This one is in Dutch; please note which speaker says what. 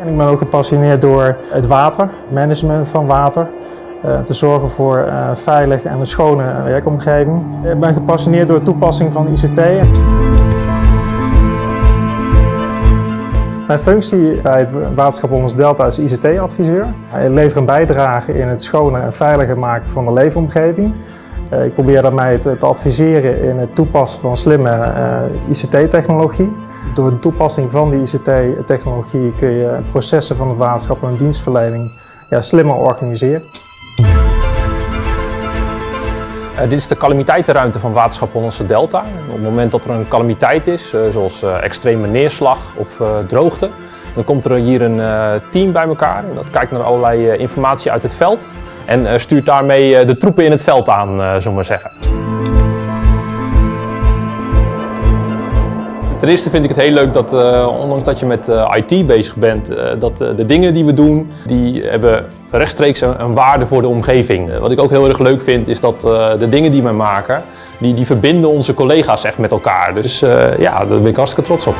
Speaker 1: En ik ben ook gepassioneerd door het water, management van water. Uh, te zorgen voor uh, veilig en een schone werkomgeving. Ik ben gepassioneerd door de toepassing van ICT. Mijn functie bij het waterschap Onders Delta is ICT-adviseur. Ik lever een bijdrage in het schone en veiliger maken van de leefomgeving. Ik probeer daarmee te, adviseren in het toepassen van slimme ICT-technologie. Door de toepassing van die ICT-technologie kun je processen van het waterschap en dienstverlening ja, slimmer organiseren.
Speaker 2: Uh, dit is de calamiteitenruimte van Waterschap Hollandse Delta. Op het moment dat er een calamiteit is, uh, zoals uh, extreme neerslag of droogte, dan komt er hier een team bij elkaar. Dat kijkt naar allerlei informatie uit het veld en stuurt daarmee de troepen in het veld aan, zullen maar zeggen. Ten eerste vind ik het heel leuk dat, uh, ondanks dat je met uh, IT bezig bent, uh, dat de dingen die we doen, die hebben rechtstreeks een, een waarde voor de omgeving. wat ik ook heel erg leuk vind, is dat de dingen die we maken, die, die verbinden onze collega's echt met elkaar. Dus ja, daar ben ik hartstikke trots op.